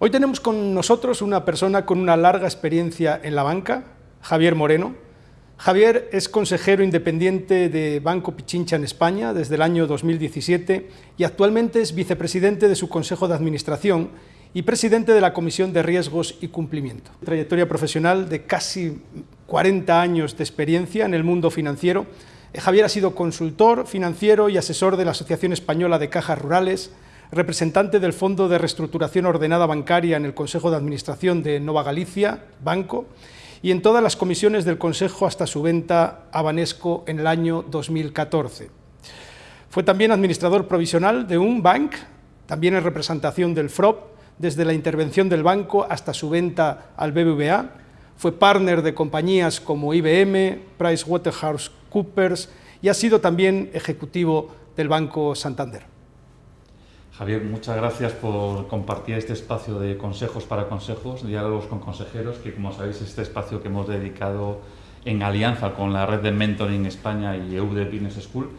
Hoy tenemos con nosotros una persona con una larga experiencia en la banca, Javier Moreno. Javier es consejero independiente de Banco Pichincha en España desde el año 2017 y actualmente es vicepresidente de su Consejo de Administración y presidente de la Comisión de Riesgos y Cumplimiento. Trayectoria profesional de casi 40 años de experiencia en el mundo financiero. Javier ha sido consultor financiero y asesor de la Asociación Española de Cajas Rurales, representante del Fondo de Reestructuración Ordenada Bancaria en el Consejo de Administración de Nova Galicia, Banco, y en todas las comisiones del Consejo hasta su venta a Banesco en el año 2014. Fue también administrador provisional de un bank, también en representación del FROP, desde la intervención del banco hasta su venta al BBVA. Fue partner de compañías como IBM, PricewaterhouseCoopers y ha sido también ejecutivo del Banco Santander. Javier, muchas gracias por compartir este espacio de consejos para consejos, diálogos con consejeros, que como sabéis es este espacio que hemos dedicado en alianza con la red de Mentoring España y EUDE Business School,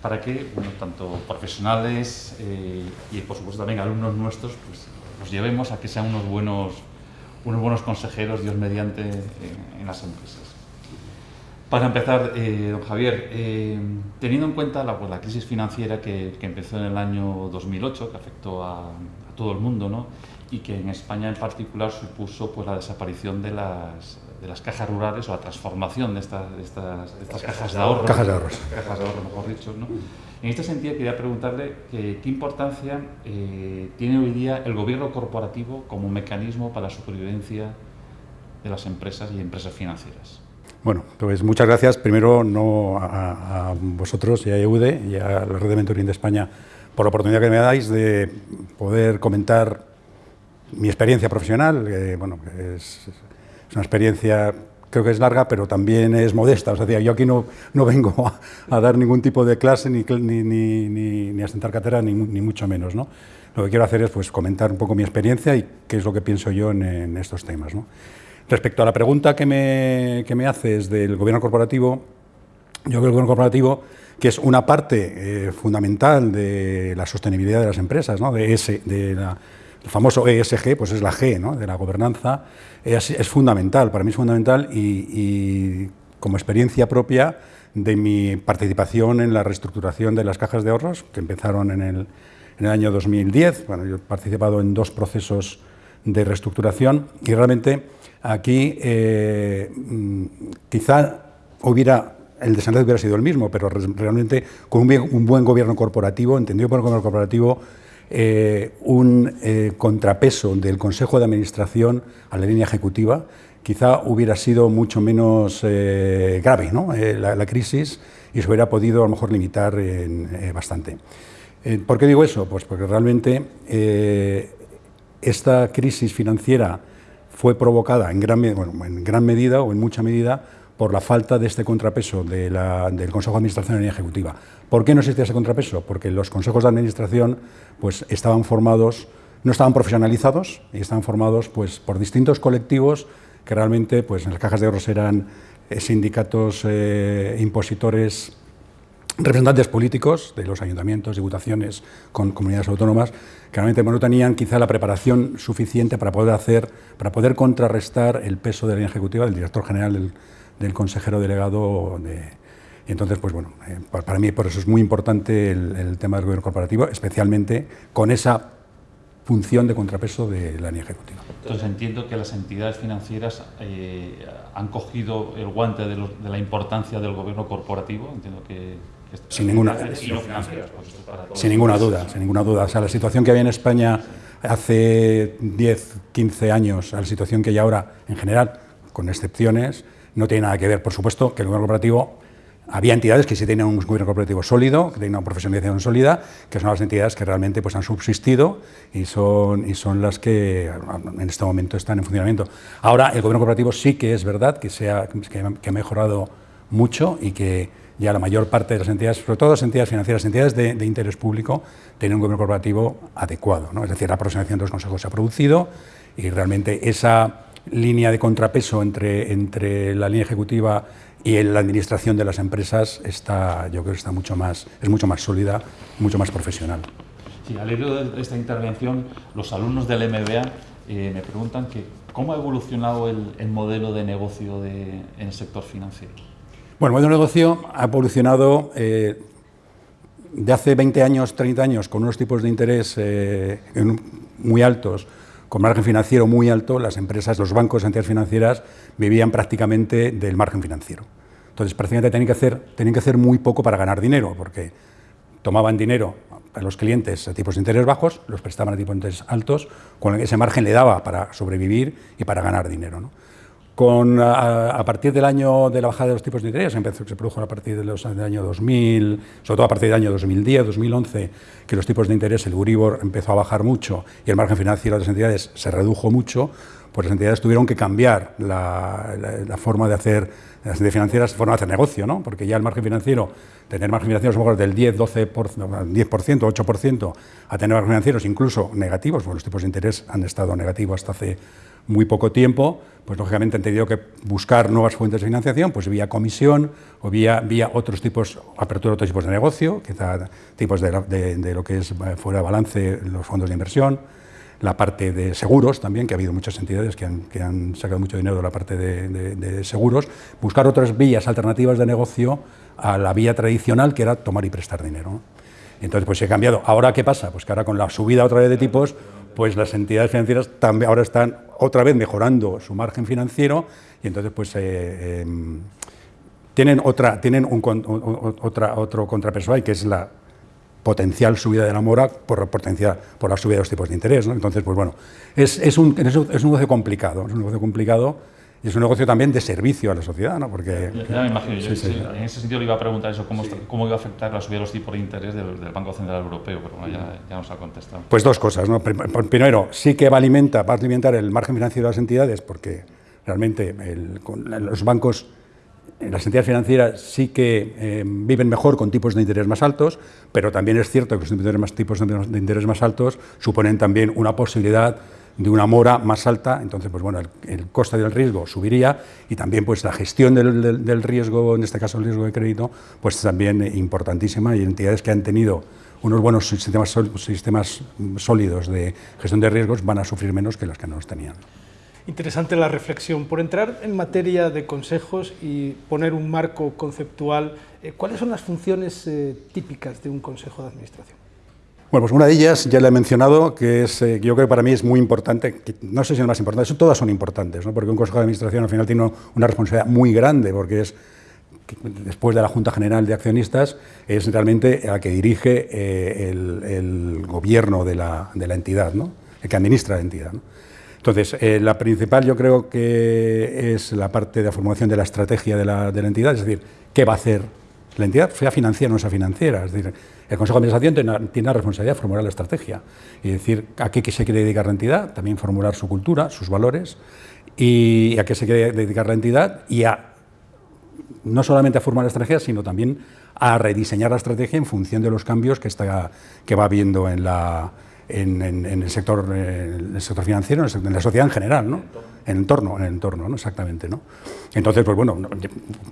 para que bueno, tanto profesionales eh, y por supuesto también alumnos nuestros pues, los llevemos a que sean unos buenos, unos buenos consejeros, Dios mediante, en las empresas. Para empezar, eh, don Javier, eh, teniendo en cuenta la, pues, la crisis financiera que, empezó en el año 2008, que afectó a, todo el mundo, ¿no? y que en España en particular supuso pues, la desaparición de las, de las cajas rurales o la transformación de estas, de estas, estas cajas de ahorro. Cajas de ahorros. Cajas de ahorro, mejor dicho. ¿no? En este sentido, quería preguntarle qué importancia eh, tiene hoy día el gobierno corporativo como mecanismo para la supervivencia de las empresas y empresas financieras. Bueno, pues muchas gracias primero no a, vosotros y a EUDE y a la Red de Mentoring de España por la oportunidad que me dais de poder comentar mi experiencia profesional, bueno, es, una experiencia creo que es larga, pero también es modesta. O sea, yo aquí no, no vengo a, dar ningún tipo de clase, ni, ni, ni, ni a sentar cátedra, ni, mucho menos. ¿no? Lo que quiero hacer es pues, comentar un poco mi experiencia y qué es lo que pienso yo en, en estos temas. ¿no? Respecto a la pregunta que me, que me haces del gobierno corporativo, yo creo que el gobierno corporativo, que es una parte eh, fundamental de la sostenibilidad de las empresas, ¿no? de, ese, de famoso ESG, pues es la G ¿no? de la gobernanza, es, fundamental, para mí es fundamental y, como experiencia propia de mi participación en la reestructuración de las cajas de ahorros, que empezaron en el, en el año 2010. Bueno, yo he participado en dos procesos de reestructuración y realmente aquí eh, mm, quizá hubiera el desenlace hubiera sido el mismo, pero realmente con un, buen gobierno corporativo, entendido por el gobierno corporativo, eh, un eh, contrapeso del Consejo de Administración a la línea ejecutiva, quizá hubiera sido mucho menos grave ¿no? la, crisis y se hubiera podido a lo mejor limitar bastante. ¿Por qué digo eso? Pues porque realmente esta crisis financiera fue provocada en gran, medida o en mucha medida por la falta de este contrapeso del Consejo de Administración Ejecutiva. ¿Por qué no existía ese contrapeso? Porque los consejos de administración pues, estaban formados, no estaban profesionalizados y estaban formados pues, por distintos colectivos que realmente pues, en las cajas de ahorros eran eh, sindicatos eh, impositores representantes políticos de los ayuntamientos, diputaciones, con comunidades autónomas, que realmente no tenían quizá la preparación suficiente para poder hacer, para poder contrarrestar el peso de la línea ejecutiva del director general, del, consejero delegado. Entonces, pues bueno, eh, para mí por eso es muy importante el, tema del gobierno corporativo, especialmente con esa función de contrapeso de la línea ejecutiva. Entonces entiendo que las entidades financieras eh, han cogido el guante de la importancia del gobierno corporativo, entiendo que sin ninguna, sin ninguna duda, sin ninguna duda. O sea, la situación que había en España hace 10, 15 años, a la situación que hay ahora, en general, con excepciones, no tiene nada que ver. Por supuesto que el gobierno corporativo, había entidades que sí tenían un gobierno corporativo sólido, que tenían una profesionalización sólida, que son las entidades que realmente pues, han subsistido y son, y son las que en este momento están en funcionamiento. Ahora, el gobierno corporativo sí que es verdad que, se que ha mejorado mucho y que ya la mayor parte de las entidades, sobre todo las entidades financieras, entidades de, interés público, tienen un gobierno corporativo adecuado. ¿no? Es decir, la aproximación de los consejos se ha producido y realmente esa línea de contrapeso entre, entre la línea ejecutiva y la administración de las empresas está, yo creo está mucho más, es mucho más sólida, mucho más profesional. Sí, al hilo de esta intervención, los alumnos del MBA eh, me preguntan que cómo ha evolucionado el, modelo de negocio en el sector financiero. Bueno, el modelo de negocio ha evolucionado eh, de hace 20 años, 30 años, con unos tipos de interés eh, muy altos, con margen financiero muy alto, las empresas, los bancos, entidades financieras vivían prácticamente del margen financiero. Entonces, prácticamente tenían que hacer, tenían que hacer muy poco para ganar dinero, porque tomaban dinero a los clientes a tipos de interés bajos, los prestaban a tipos de interés altos, con ese margen le daba para sobrevivir y para ganar dinero. Con, a, partir del año de la bajada de los tipos de interés, empezó, se produjo a partir del año 2000, sobre todo a partir del año 2010, 2011, que los tipos de interés, el Uribor empezó a bajar mucho y el margen financiero de las entidades se redujo mucho, pues las entidades tuvieron que cambiar la, forma de hacer, las entidades financieras, forma de hacer negocio, ¿no? porque ya el margen financiero, tener margen financiero mejor del 10, 12, 10%, 8%, a tener margen financieros incluso negativos, porque los tipos de interés han estado negativos hasta hace muy poco tiempo, pues lógicamente han tenido que buscar nuevas fuentes de financiación, pues vía comisión o vía, vía otros tipos, apertura de otros tipos de negocio, quizá tipos de, lo que es eh, fuera de balance los fondos de inversión, la parte de seguros también, que ha habido muchas entidades que han, sacado mucho dinero de la parte de, seguros, buscar otras vías alternativas de negocio a la vía tradicional que era tomar y prestar dinero. Entonces, pues se ha cambiado. ¿Ahora qué pasa? Pues que ahora con la subida otra vez de tipos, pues las entidades financieras también ahora están otra vez mejorando su margen financiero y entonces pues eh, em, tienen otra tienen un, otra, otro contrapeso que es la potencial subida de la mora por, potencia, por la subida de los tipos de interés. Entonces, pues bueno, es, es, un, es un negocio complicado, es un negocio complicado y es un negocio también de servicio a la sociedad, ¿no? Porque, ya, me imagino, en ese sentido le iba a preguntar eso, cómo, cómo iba a afectar la subida de los tipos de interés del, Banco Central Europeo, pero bueno, ya, ya, nos ha contestado. Pues dos cosas, ¿no? Primero, sí que va a alimentar, va a alimentar el margen financiero de las entidades, porque realmente los bancos, las entidades financieras sí que eh, viven mejor con tipos de interés más altos, pero también es cierto que los tipos de interés más altos suponen también una posibilidad de una mora más alta, entonces pues bueno, el, coste del riesgo subiría y también pues la gestión del, riesgo, en este caso el riesgo de crédito, pues también importantísima y entidades que han tenido unos buenos sistemas, sistemas sólidos de gestión de riesgos van a sufrir menos que las que no los tenían. Interesante la reflexión. Por entrar en materia de consejos y poner un marco conceptual, eh, ¿cuáles son las funciones eh, típicas de un consejo de administración? Bueno, pues una de ellas ya la he mencionado, que es, eh, yo creo que para mí es muy importante, no sé si es más importante, todas son importantes, ¿no? porque un consejo de administración al final tiene una responsabilidad muy grande, porque es, después de la Junta General de Accionistas, es realmente la que dirige eh, el, gobierno de la, entidad, ¿no? el que administra la entidad. Entonces, eh, la principal yo creo que es la parte de la formulación de la estrategia de la entidad, es decir, qué va a hacer la entidad, sea financiera o no sea financiera. Es decir, el Consejo de Administración tiene, la responsabilidad de formular la estrategia y decir a qué se quiere dedicar la entidad, también formular su cultura, sus valores y a qué se quiere dedicar la entidad y a no solamente a formar la estrategia, sino también a rediseñar la estrategia en función de los cambios que, está, que va habiendo en la, en, el, sector, el sector financiero, en, la sociedad en general, ¿no? en el entorno, en el entorno ¿no? exactamente. ¿no? Entonces, pues bueno,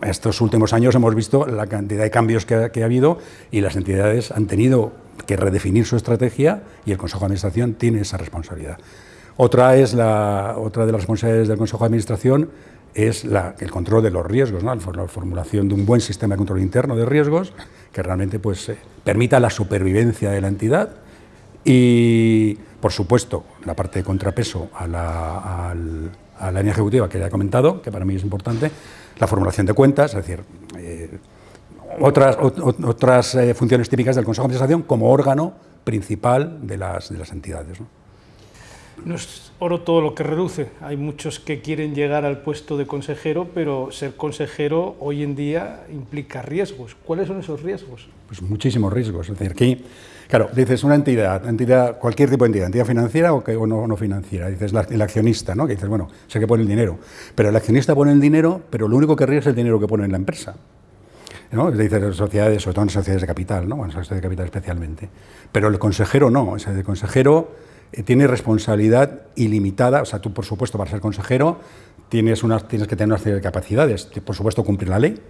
estos últimos años hemos visto la cantidad de cambios que ha, habido y las entidades han tenido que redefinir su estrategia y el Consejo de Administración tiene esa responsabilidad. Otra, es la, otra de las responsabilidades del Consejo de Administración es el control de los riesgos, la formulación de un buen sistema de control interno de riesgos que realmente pues, eh, permita la supervivencia de la entidad y, por supuesto, la parte de contrapeso a la, línea ejecutiva que ya he comentado, que para mí es importante, la formulación de cuentas, es decir, eh, otras, otras eh, funciones típicas del Consejo de Administración como órgano principal de las, de las entidades. No es oro todo lo que reduce. Hay muchos que quieren llegar al puesto de consejero, pero ser consejero hoy en día implica riesgos. ¿Cuáles son esos riesgos? Pues muchísimos riesgos. Es decir, aquí, claro, dices una entidad, entidad cualquier tipo de entidad, entidad financiera o, que, no, no, financiera. Dices el accionista, ¿no? Que dices, bueno, sé que pone el dinero. Pero el accionista pone el dinero, pero lo único que ríe es el dinero que pone en la empresa. ¿no? Dice sociedades, sobre todo en sociedades de capital, ¿no? Bueno, sociedades de capital especialmente. Pero el consejero no. O sea, el consejero eh, tiene responsabilidad ilimitada, o sea, tú por supuesto para ser consejero tienes, unas, tienes que tener una serie de capacidades, por supuesto cumplir la ley,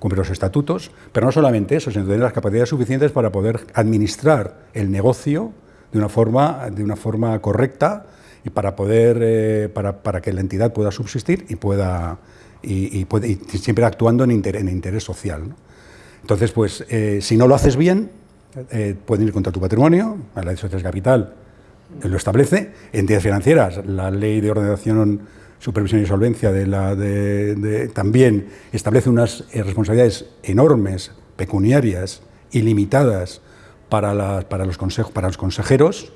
cumplir los estatutos, pero no solamente eso, sino tener las capacidades suficientes para poder administrar el negocio de una forma, de una forma correcta y para poder eh, para, para, que la entidad pueda subsistir y pueda y, puede, siempre actuando en, en interés social. Entonces, pues, eh, si no lo haces bien, eh, pueden ir contra tu patrimonio, la ley de sociedades capital lo establece, entidades financieras, la ley de ordenación, supervisión y solvencia de la de, también establece unas responsabilidades enormes, pecuniarias, ilimitadas para, para, los, consejos, para los consejeros,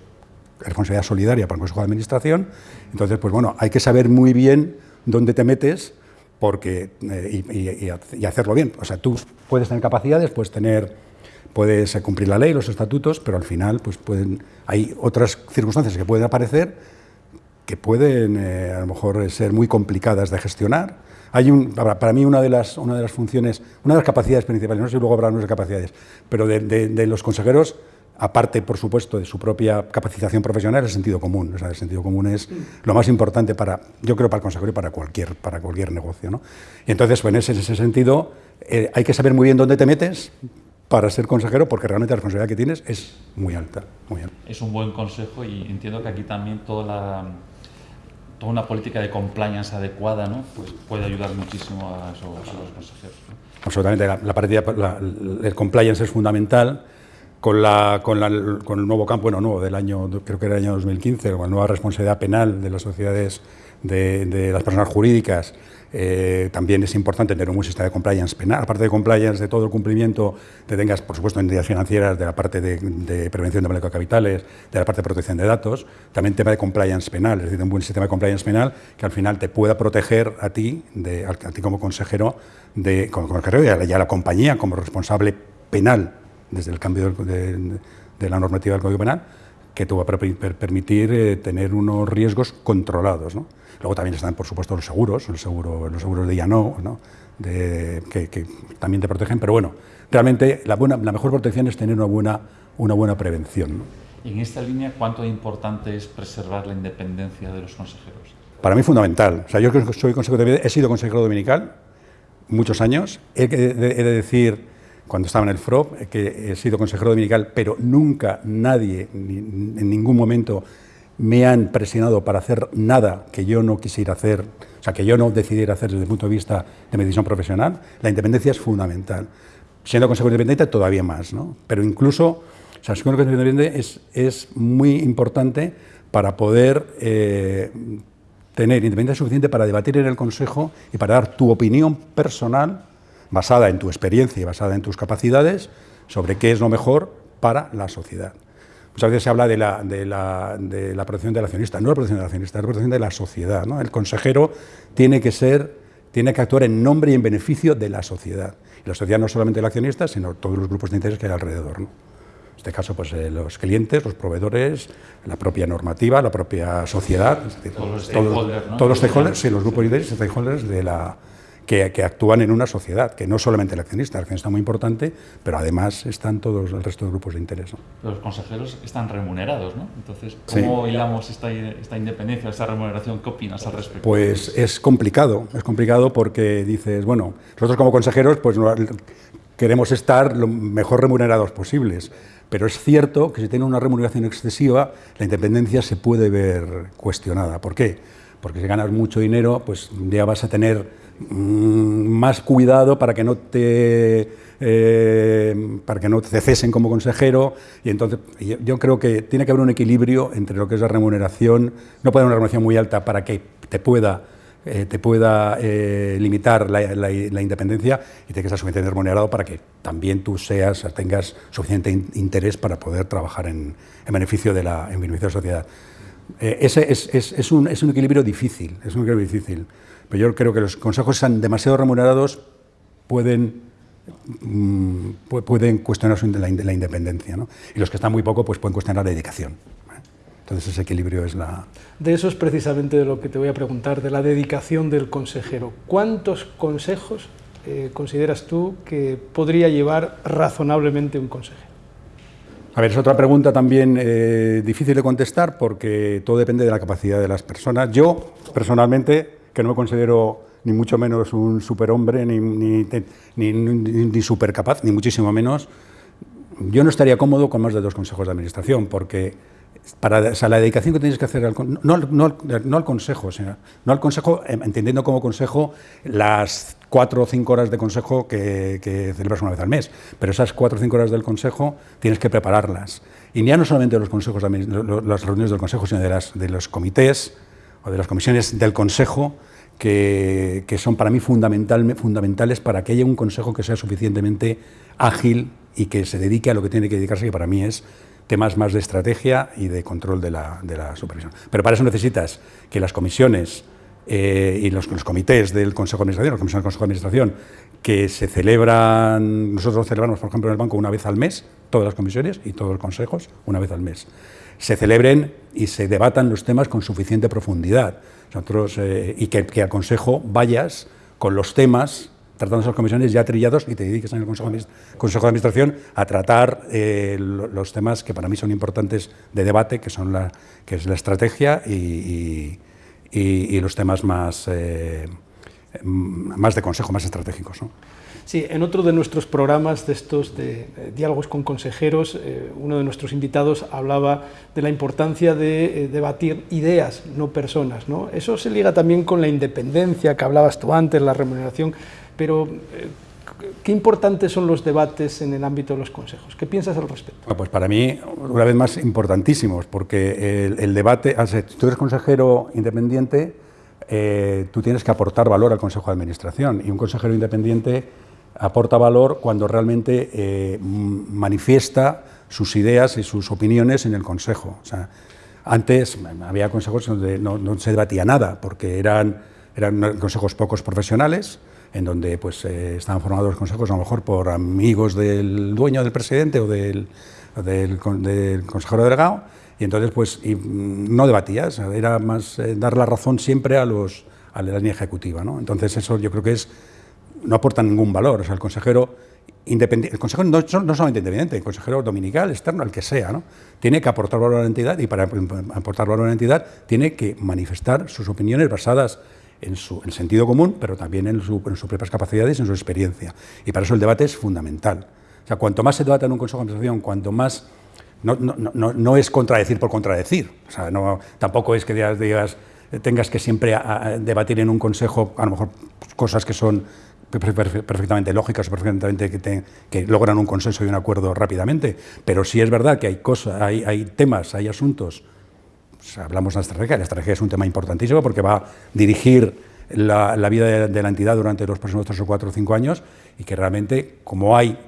responsabilidad solidaria para el Consejo de Administración. Entonces, pues bueno, hay que saber muy bien dónde te metes porque, eh, y, hacerlo bien. O sea, tú puedes tener capacidades, puedes tener puedes cumplir la ley, los estatutos, pero al final pues pueden, hay otras circunstancias que pueden aparecer que pueden eh, a lo mejor ser muy complicadas de gestionar. Hay un, para, mí una de, las, una de las funciones, una de las capacidades principales, no sé si luego habrá de capacidades, pero de los consejeros aparte, por supuesto, de su propia capacitación profesional, el sentido común. O sea, el sentido común es lo más importante para, yo creo, para el consejero y para cualquier, para cualquier negocio. ¿no? Y entonces, pues, en, ese, ese sentido, eh, hay que saber muy bien dónde te metes para ser consejero, porque realmente la responsabilidad que tienes es muy alta. Muy alta. Es un buen consejo y entiendo que aquí también toda la toda una política de compliance adecuada ¿no? pues puede ayudar muchísimo a, esos, los consejeros. Absolutamente, la, la, el compliance es fundamental con, la, con, la, con, el nuevo campo, bueno, nuevo, del año, creo que era el año 2015, con la nueva responsabilidad penal de las sociedades, de, de las personas jurídicas, eh, también es importante tener un buen sistema de compliance penal, aparte de compliance de todo el cumplimiento, que tengas, por supuesto, entidades financieras, de la parte de, de prevención de blanqueo de capitales, de la parte de protección de datos, también tema de compliance penal, es decir, un buen sistema de compliance penal que al final te pueda proteger a ti, de, a ti como consejero, de, como consejero y a la compañía como responsable penal desde el cambio de, la normativa del Código Penal, que te va a permitir eh, tener unos riesgos controlados. Luego también están, por supuesto, los seguros, los seguros de ya ¿no? De, que, también te protegen, pero bueno, realmente la, buena, la mejor protección es tener una buena, una buena prevención. Y en esta línea, ¿cuánto importante es preservar la independencia de los consejeros? Para mí fundamental. O sea, yo soy consejero de, he sido consejero dominical muchos años. He, he de decir cuando estaba en el FROP, que he sido consejero dominical, pero nunca nadie, en ningún momento, me han presionado para hacer nada que yo no quisiera hacer, o sea, que yo no decidiera hacer desde el punto de vista de mi decisión profesional. La independencia es fundamental. Siendo consejero independiente, todavía más, ¿no? Pero incluso, o sea, siendo consejero independiente es, es muy importante para poder eh, tener independencia suficiente para debatir en el Consejo y para dar tu opinión personal basada en tu experiencia y basada en tus capacidades sobre qué es lo mejor para la sociedad. Muchas veces se habla de la, de la, de la protección del accionista, no la protección del accionista, la protección de la sociedad. ¿no? El consejero tiene que ser, tiene que actuar en nombre y en beneficio de la sociedad. Y la sociedad no solamente el accionista, sino todos los grupos de interés que hay alrededor. ¿no? En este caso, pues eh, los clientes, los proveedores, la propia normativa, la propia sociedad, todos los stakeholders, todos, los stakeholders, sí, los grupos de interés stakeholders de la, que, actúan en una sociedad, que no solamente el accionista, el accionista es muy importante, pero además están todos el resto de grupos de interés. Los consejeros están remunerados, ¿no? Entonces, ¿cómo hilamos esta, esta, independencia, esta remuneración? ¿Qué opinas al respecto? Pues es complicado, es complicado porque dices, bueno, nosotros como consejeros pues queremos estar lo mejor remunerados posibles, pero es cierto que si tiene una remuneración excesiva, la independencia se puede ver cuestionada. ¿Por qué? Porque si ganas mucho dinero, pues ya vas a tener más cuidado para que no te eh, para que no te cesen como consejero. Y entonces yo creo que tiene que haber un equilibrio entre lo que es la remuneración no puede haber una remuneración muy alta para que te pueda eh, te pueda eh, limitar la, independencia y tiene que estar suficientemente remunerado para que también tú seas tengas suficiente interés para poder trabajar en, beneficio de la en beneficio de la sociedad. Ese es, es, es, un, es un equilibrio difícil es un equilibrio difícil pero yo creo que los consejos sean demasiado remunerados pueden, mm, pueden cuestionar la, la independencia. ¿no? Y los que están muy poco pues pueden cuestionar la dedicación. ¿eh? Entonces ese equilibrio es la... De eso es precisamente de lo que te voy a preguntar, de la dedicación del consejero. ¿Cuántos consejos eh, consideras tú que podría llevar razonablemente un consejero? A ver, es otra pregunta también eh, difícil de contestar porque todo depende de la capacidad de las personas. Yo, personalmente, que no me considero ni mucho menos un superhombre, ni, ni, ni, ni supercapaz, ni muchísimo menos. Yo no estaría cómodo con más de dos consejos de administración, porque para la dedicación que tienes que hacer al, no, no, al consejo, no al consejo, em, entendiendo como consejo las cuatro o cinco horas de consejo que, celebras una vez al mes, pero esas cuatro o cinco horas del consejo tienes que prepararlas. Y ya no solamente los consejos, las reuniones del consejo, sino de, las, de los comités o de las comisiones del consejo, que, son para mí fundamental, fundamentales para que haya un consejo que sea suficientemente ágil y que se dedique a lo que tiene que dedicarse, que para mí es temas más de estrategia y de control de la, la supervisión. Pero para eso necesitas que las comisiones eh, y los, comités del Consejo de Administración, las comisiones del Consejo de Administración, que se celebran, nosotros celebramos, por ejemplo, en el banco una vez al mes, todas las comisiones y todos los consejos, una vez al mes, se celebren y se debatan los temas con suficiente profundidad. Nosotros, eh, y que, que al Consejo vayas con los temas tratando esas comisiones ya trillados y te dediques en el Consejo de, Administración a tratar eh, los temas que para mí son importantes de debate, que, son la, que es la estrategia y, los temas más, eh, más de consejo, más estratégicos. Sí, en otro de nuestros programas de estos de, diálogos con consejeros, eh, uno de nuestros invitados hablaba de la importancia de debatir ideas, no personas. ¿no? Eso se liga también con la independencia que hablabas tú antes, la remuneración pero, eh, ¿qué importantes son los debates en el ámbito de los consejos? ¿Qué piensas al respecto? pues para mí, una vez más, importantísimos, porque el, debate, si tú eres consejero independiente, eh, tú tienes que aportar valor al Consejo de Administración, y un consejero independiente aporta valor cuando realmente eh, manifiesta sus ideas y sus opiniones en el Consejo. O sea, antes había consejos donde no, no se debatía nada, porque eran, eran consejos pocos profesionales, en donde pues, eh, estaban formados los consejos a lo mejor por amigos del dueño del presidente o del, del, consejero delegado, y entonces pues mm, no debatías, era más eh, dar la razón siempre a, los, a la línea ejecutiva. ¿no? Entonces eso yo creo que es, no aporta ningún valor, o sea, el consejero independiente, el consejero no, no, solamente independiente, el consejero dominical, externo, el que sea, ¿no? tiene que aportar valor a la entidad y para aportar valor a la entidad tiene que manifestar sus opiniones basadas en su sentido común, pero también en, sus propias capacidades en su experiencia. Y para eso el debate es fundamental. O sea, cuanto más se debata en un consejo de administración, cuanto más... No, no, no, no es contradecir por contradecir. O sea, no, tampoco es que digas, tengas que siempre debatir en un consejo, a lo mejor, cosas que son perfectamente lógicas, perfectamente que, que, logran un consenso y un acuerdo rápidamente. Pero sí es verdad que hay, cosas, hay, hay temas, hay asuntos hablamos de la estrategia, la estrategia es un tema importantísimo porque va a dirigir la, vida de, la entidad durante los próximos tres o cuatro o cinco años y que realmente, como hay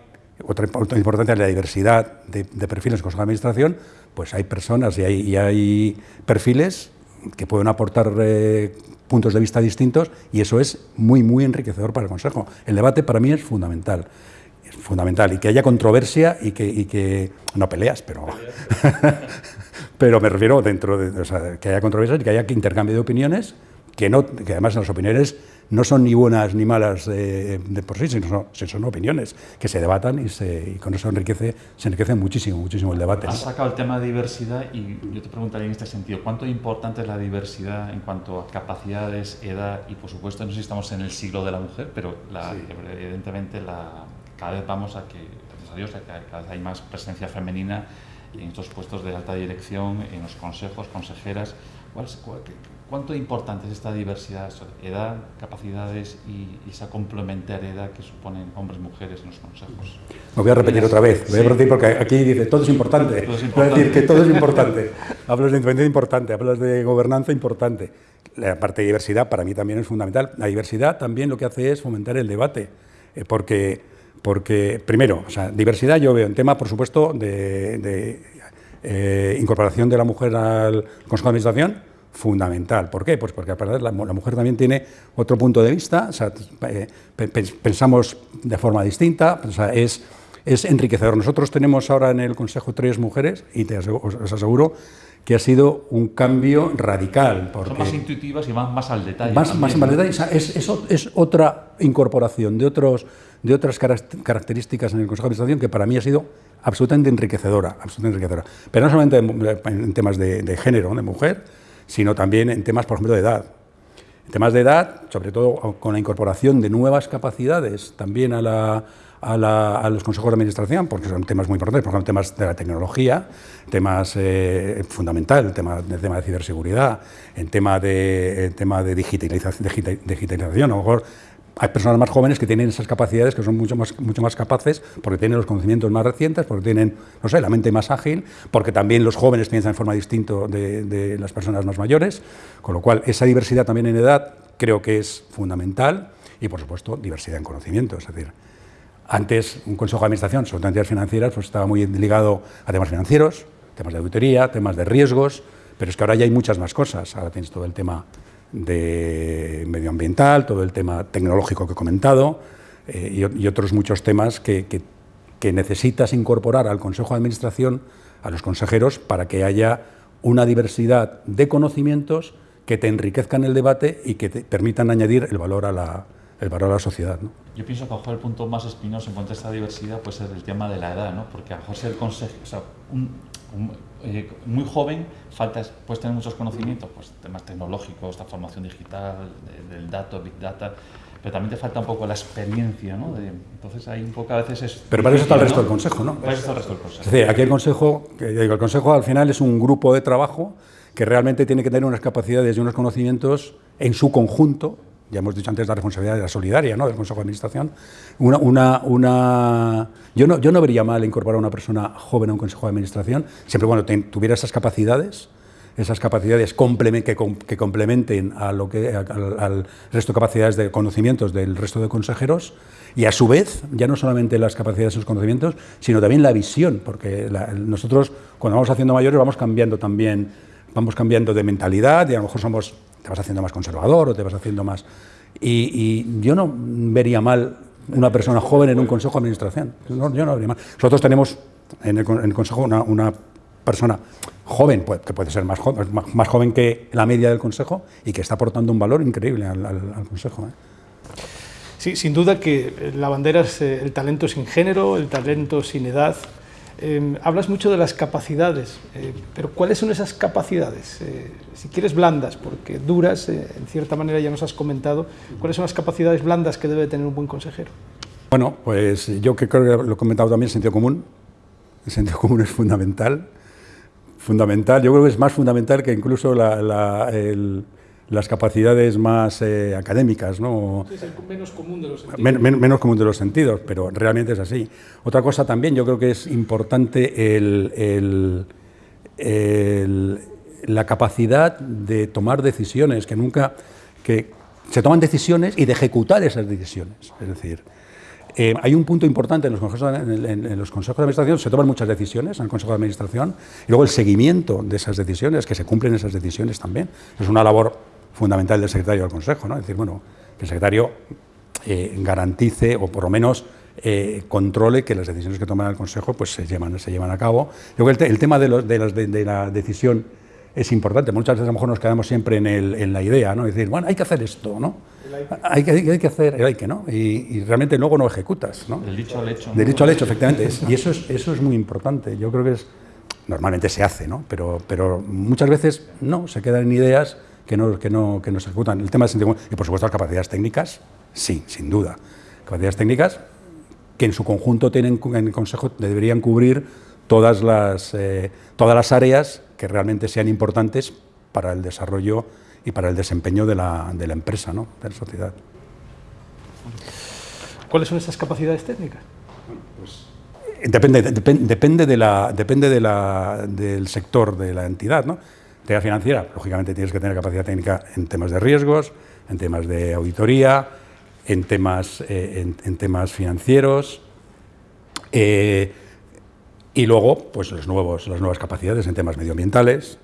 otra importancia la diversidad de, perfiles en el Consejo de Administración, pues hay personas y hay, perfiles que pueden aportar eh, puntos de vista distintos y eso es muy, muy enriquecedor para el Consejo. El debate para mí es fundamental. Es fundamental y que haya controversia y que, y que no peleas, pero pero me refiero dentro de que haya controversias y que haya intercambio de opiniones, que, no, que además las opiniones no son ni buenas ni malas de, por sí, sino son, son, opiniones que se debatan y, se, y, con eso enriquece, se enriquece muchísimo, muchísimo el debate. Has sacado el tema de diversidad y yo te preguntaría en este sentido, ¿cuánto importante es la diversidad en cuanto a capacidades, edad y por supuesto, no sé si estamos en el siglo de la mujer, pero la, evidentemente la, cada vez vamos a que, gracias a Dios, cada vez hay más presencia femenina en estos puestos de alta dirección, en los consejos, consejeras. ¿Cuánto importante es esta diversidad, edad, capacidades y, esa complementariedad que suponen hombres y mujeres en los consejos? Me voy a repetir otra vez, voy a repetir porque aquí dice todo es importante. Todo es importante. Voy a decir que todo es importante. hablas de independencia importante, hablas de gobernanza importante. La parte de diversidad para mí también es fundamental. La diversidad también lo que hace es fomentar el debate, eh, porque porque, primero, o sea, diversidad yo veo en tema, por supuesto, de, eh, incorporación de la mujer al Consejo de Administración, fundamental. ¿Por qué? Pues porque la, la mujer también tiene otro punto de vista, o sea, eh, pensamos de forma distinta, o sea, es, es enriquecedor. Nosotros tenemos ahora en el Consejo tres mujeres y te os aseguro que ha sido un cambio radical. Porque Son más intuitivas y van más al detalle. Más, más al detalle. Es, es, es, otra incorporación de, otros, de otras características en el Consejo de Administración que para mí ha sido absolutamente enriquecedora. Absolutamente enriquecedora. Pero no solamente en, temas de, género, de mujer, sino también en temas, por ejemplo, de edad. En temas de edad, sobre todo con la incorporación de nuevas capacidades también a, la, a, los consejos de administración, porque son temas muy importantes, por ejemplo, temas de la tecnología, temas eh, fundamental, el tema, el tema de ciberseguridad, en tema de, tema de digitalización, digitalización, a lo mejor hay personas más jóvenes que tienen esas capacidades, que son mucho más, mucho más capaces, porque tienen los conocimientos más recientes, porque tienen, no sé, la mente más ágil, porque también los jóvenes piensan en forma distinta de, las personas más mayores, con lo cual esa diversidad también en edad creo que es fundamental y, por supuesto, diversidad en conocimiento. Es decir, antes un consejo de administración sobre entidades financieras pues, estaba muy ligado a temas financieros, temas de auditoría, temas de riesgos, pero es que ahora ya hay muchas más cosas. Ahora tienes todo el tema de medioambiental, todo el tema tecnológico que he comentado eh, y, otros muchos temas que, que, necesitas incorporar al Consejo de Administración, a los consejeros, para que haya una diversidad de conocimientos que te enriquezcan el debate y que te permitan añadir el valor a la, el valor a la sociedad. Yo pienso que a lo mejor el punto más espinoso en cuanto a esta diversidad puede ser el tema de la edad, ¿no? porque a lo mejor ser consejo, o sea, un, eh, muy joven, falta, puedes tener muchos conocimientos, pues temas tecnológicos, la formación digital, del dato, big data, pero también te falta un poco la experiencia, ¿no? entonces hay un poco a veces es... Pero para eso está el resto del consejo, ¿no? Para eso está el resto del consejo. Es decir, aquí el consejo, el consejo al final es un grupo de trabajo que realmente tiene que tener unas capacidades y unos conocimientos en su conjunto ya hemos dicho antes la responsabilidad de la solidaria ¿no? del Consejo de Administración, una, una, una... Yo, no, yo no vería mal incorporar a una persona joven a un Consejo de Administración, siempre cuando tuviera esas capacidades, esas capacidades que, complementen a lo que, al, resto de capacidades de conocimientos del resto de consejeros y a su vez, ya no solamente las capacidades y los conocimientos, sino también la visión, porque nosotros cuando vamos haciendo mayores vamos cambiando también, vamos cambiando de mentalidad y a lo mejor somos te vas haciendo más conservador o te vas haciendo más... Y, yo no vería mal una persona joven en un consejo de administración. No, yo no vería mal. Nosotros tenemos en el, consejo una, persona joven, pues, que puede ser más joven, más, joven que la media del consejo y que está aportando un valor increíble al, consejo. ¿eh? Sí, sin duda que la bandera es eh, el talento sin género, el talento sin edad, Em, hablas mucho de las capacidades, eh, pero ¿cuáles son esas capacidades? Eh, si quieres blandas, porque duras, eh, en cierta manera ya nos has comentado, ¿cuáles son las capacidades blandas que debe tener un buen consejero? Bueno, pues yo creo que lo he comentado también, el sentido común. El sentido común es fundamental. Fundamental, yo creo que es más fundamental que incluso la, el, las capacidades más eh, académicas. ¿no? es el menos común de los sentidos. menos común de los sentidos, pero realmente es así. Otra cosa también, yo creo que es importante el, la capacidad de tomar decisiones, que nunca... que se toman decisiones y de ejecutar esas decisiones. Es decir, eh, hay un punto importante en los, consejos, en, los, consejos, de administración, se toman muchas decisiones en el consejo de administración, y luego el seguimiento de esas decisiones, que se cumplen esas decisiones también. Es una labor fundamental del secretario del Consejo, ¿no? Es decir, bueno, que el secretario eh, garantice o por lo menos eh, controle que las decisiones que toma el Consejo pues, se, llevan, se llevan a cabo. Luego el, el tema de, los, de, las, de, la decisión es importante. Muchas veces a lo mejor nos quedamos siempre en, el, en la idea, ¿no? Es decir, bueno, hay que hacer esto, ¿no? Hay que, hay que hacer el hay que, ¿no? Y, realmente luego no ejecutas, ¿no? Del dicho al hecho. Del dicho al hecho, efectivamente. y eso es, eso es muy importante. Yo creo que es, normalmente se hace, ¿no? Pero, pero muchas veces no, se quedan en ideas que no, que no, que no se ejecutan. El tema del sentido y por supuesto las capacidades técnicas, sí, sin duda. Capacidades técnicas que en su conjunto tienen, en el Consejo deberían cubrir todas las, eh, todas las áreas que realmente sean importantes para el desarrollo y para el desempeño de la, de la empresa, ¿no? de la sociedad. ¿Cuáles son esas capacidades técnicas? Pues, depende, depende, de la, depende de la, del sector de la entidad. ¿no? Entidad financiera, lógicamente tienes que tener capacidad técnica en temas de riesgos, en temas de auditoría, en temas, eh, en, temas financieros, eh, y luego pues los nuevos, las nuevas capacidades en temas medioambientales,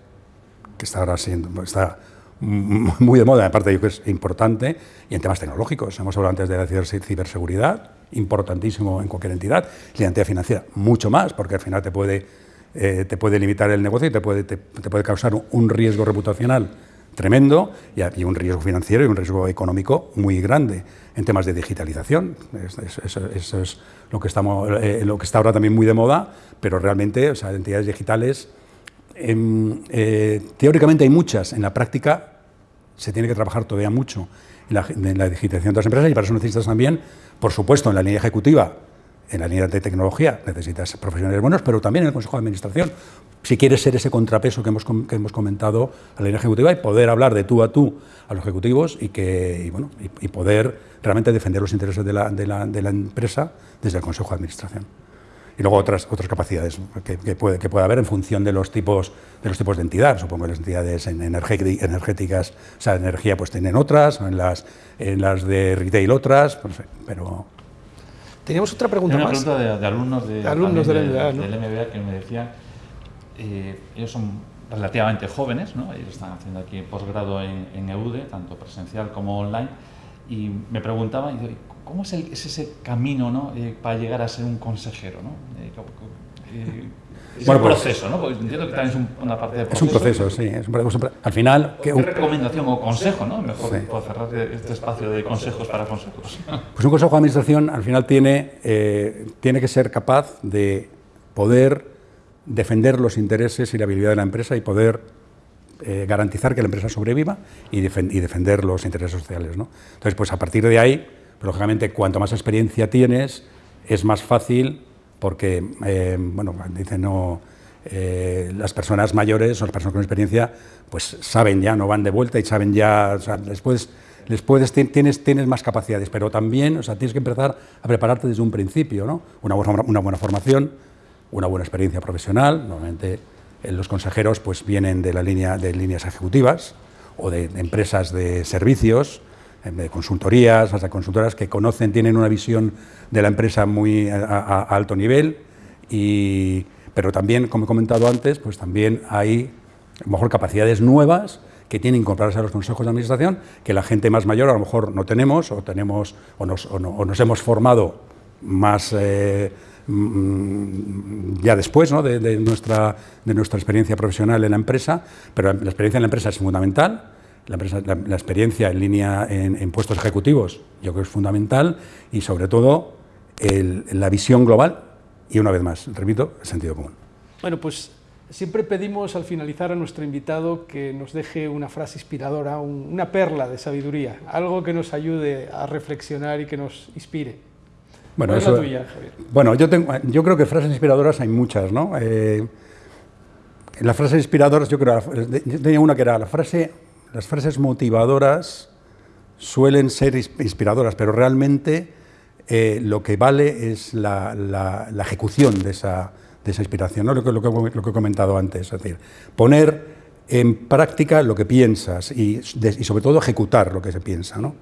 que está ahora siendo, está muy de moda, aparte de que es importante, y en temas tecnológicos. Hemos hablado antes de la ciberseguridad, importantísimo en cualquier entidad, la entidad financiera, mucho más, porque al final te puede eh, te puede limitar el negocio y te puede, te, puede causar un riesgo reputacional tremendo y, un riesgo financiero y un riesgo económico muy grande en temas de digitalización. Eso, es lo que, estamos, eh, lo que está ahora también muy de moda, pero realmente, o entidades digitales, em, eh, teóricamente hay muchas, en la práctica se tiene que trabajar todavía mucho en la, en la digitalización de las empresas y para eso necesitas también, por supuesto, en la línea ejecutiva, en la línea de tecnología necesitas profesionales buenos, pero también en el Consejo de Administración. Si quieres ser ese contrapeso que hemos, que hemos comentado a la línea ejecutiva y poder hablar de tú a tú a los ejecutivos y, que, bueno, y, poder realmente defender los intereses de la, de, la, de la, empresa desde el Consejo de Administración. Y luego otras, otras capacidades que, puede, que puede haber en función de los tipos de, los tipos de entidad. Supongo que las entidades energéticas, o sea, energía, pues tienen otras, en las, en las de retail otras, pues, pero Teníamos otra pregunta una más. pregunta de, de alumnos, de, alumnos del MBA, ¿no? del MBA que me decían, eh, ellos son relativamente jóvenes, ¿no? ellos están haciendo aquí posgrado en, en EUDE, tanto presencial como online, y me preguntaban, ¿cómo es, el- es ese camino ¿no? eh, para llegar a ser un consejero? ¿no? Eh, es Bueno, un pues- proceso, ¿no? Porque entiendo que también es un- una parte de es un proceso, sí. Es un proceso. Al final, ¿Qué recomendación o consejo, no? Mejor Sí. por cerrar este espacio de consejos para consejos. Pues un consejo de administración al final tiene, eh, tiene que ser capaz de poder defender los intereses y la habilidad de la empresa y poder eh, garantizar que la empresa sobreviva y, y defender los intereses sociales. ¿no? Entonces, pues a partir de ahí, pues, lógicamente, cuanto más experiencia tienes, es más fácil porque, eh, bueno, dicen, no, eh, las personas mayores o las personas con experiencia, pues saben ya, no van de vuelta y saben ya, o sea, puedes, ti- tienes, tienes más capacidades, pero también, o sea, tienes que empezar a prepararte desde un principio, ¿no? Una buena, una buena formación, una buena experiencia profesional, normalmente eh, los consejeros pues vienen de la línea de líneas ejecutivas o de, empresas de servicios, de consultorías, hasta consultoras que conocen, tienen una visión de la empresa muy a, alto nivel, y, pero también, como he comentado antes, pues también hay a lo mejor capacidades nuevas que tienen que incorporarse a los consejos de administración, que la gente más mayor a lo mejor no tenemos, o, tenemos, o, nos, o no- o nos hemos formado más eh, mm, ya después ¿no? de, de nuestra, de nuestra experiencia profesional en la empresa, pero la experiencia en la empresa es fundamental, la, empresa- la- la experiencia en línea en, en puestos ejecutivos yo creo que es fundamental y sobre todo el- la visión global y una vez más, repito, el sentido común. Bueno, pues siempre pedimos al finalizar a nuestro invitado que nos deje una frase inspiradora, un- una perla de sabiduría, algo que nos ayude a reflexionar y que nos inspire. Bueno, ¿Cuál es eso- la tuya, Javier? Bueno, yo, tengo, yo creo que frases inspiradoras hay muchas, ¿no? Eh, las frases inspiradoras, yo creo, yo tenía una que era la frase, las frases motivadoras suelen ser ins- inspiradoras, pero realmente eh, lo que vale es la, ejecución de esa, inspiración, ¿no? lo, que, he comentado antes, es decir, poner en práctica lo que piensas y, sobre todo ejecutar lo que se piensa, ¿no?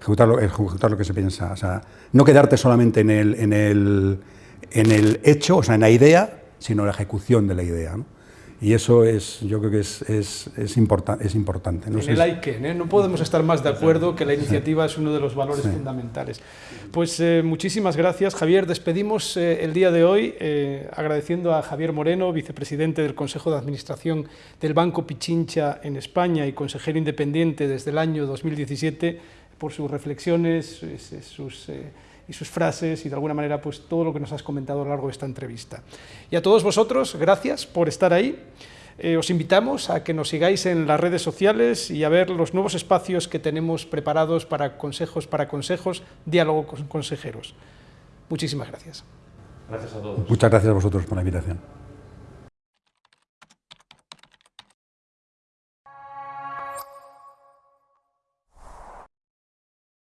Ejecutar lo, ejecutar lo que se piensa, o sea, no quedarte solamente en el hecho, o sea, en la idea, sino en la ejecución de la idea, ¿no? Y eso es, yo creo que es, es, es, importa- es importante. No En el que, ¿eh? no podemos estar más de acuerdo que la iniciativa es uno de los valores fundamentales. Pues eh, muchísimas gracias, Javier. Despedimos eh, el día de hoy eh, agradeciendo a Javier Moreno, vicepresidente del Consejo de Administración del Banco Pichincha en España y consejero independiente desde el año 2017, por sus reflexiones sus- y sus frases y de alguna manera pues todo lo que nos has comentado a lo largo de esta entrevista. Y a todos vosotros, gracias por estar ahí. Eh, os invitamos a que nos sigáis en las redes sociales y a ver los nuevos espacios que tenemos preparados para consejos para consejos, diálogo con consejeros. Muchísimas gracias. Gracias a todos. Muchas gracias a vosotros por la invitación.